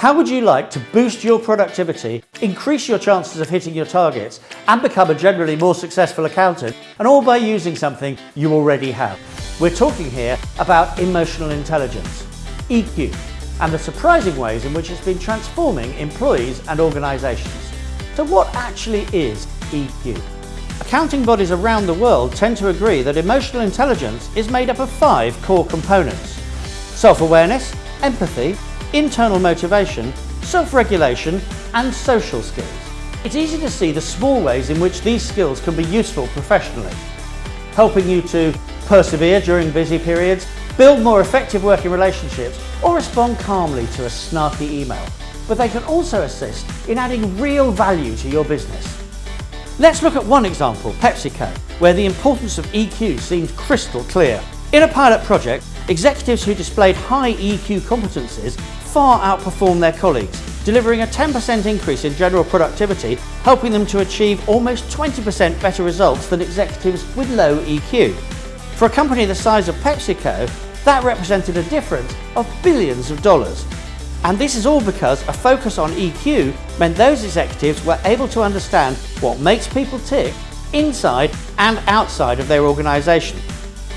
How would you like to boost your productivity, increase your chances of hitting your targets, and become a generally more successful accountant, and all by using something you already have? We're talking here about emotional intelligence, EQ, and the surprising ways in which it's been transforming employees and organisations. So what actually is EQ? Accounting bodies around the world tend to agree that emotional intelligence is made up of five core components. Self-awareness, empathy, internal motivation, self-regulation and social skills. It's easy to see the small ways in which these skills can be useful professionally, helping you to persevere during busy periods, build more effective working relationships or respond calmly to a snarky email. But they can also assist in adding real value to your business. Let's look at one example, PepsiCo, where the importance of EQ seems crystal clear. In a pilot project, executives who displayed high EQ competencies far outperformed their colleagues, delivering a 10% increase in general productivity, helping them to achieve almost 20% better results than executives with low EQ. For a company the size of PepsiCo, that represented a difference of billions of dollars. And this is all because a focus on EQ meant those executives were able to understand what makes people tick inside and outside of their organisation.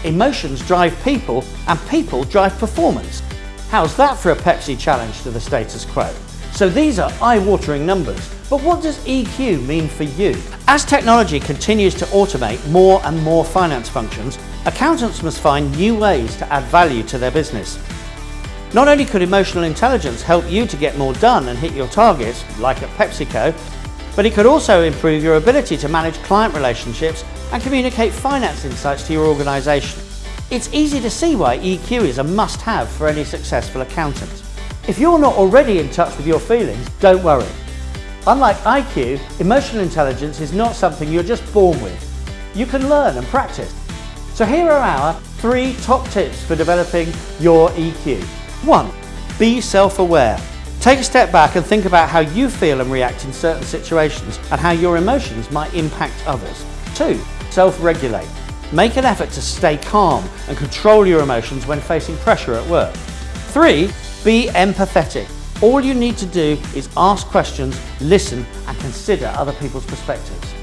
Emotions drive people and people drive performance. How's that for a Pepsi challenge to the status quo? So these are eye-watering numbers, but what does EQ mean for you? As technology continues to automate more and more finance functions, accountants must find new ways to add value to their business. Not only could emotional intelligence help you to get more done and hit your targets, like at PepsiCo, but it could also improve your ability to manage client relationships and communicate finance insights to your organisation. It's easy to see why EQ is a must-have for any successful accountant. If you're not already in touch with your feelings, don't worry. Unlike IQ, emotional intelligence is not something you're just born with. You can learn and practice. So here are our three top tips for developing your EQ. 1. Be self-aware. Take a step back and think about how you feel and react in certain situations and how your emotions might impact others. 2. Self-regulate. Make an effort to stay calm and control your emotions when facing pressure at work. 3. Be empathetic. All you need to do is ask questions, listen and consider other people's perspectives.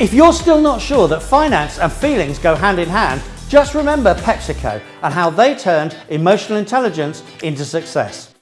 If you're still not sure that finance and feelings go hand in hand, just remember PepsiCo and how they turned emotional intelligence into success.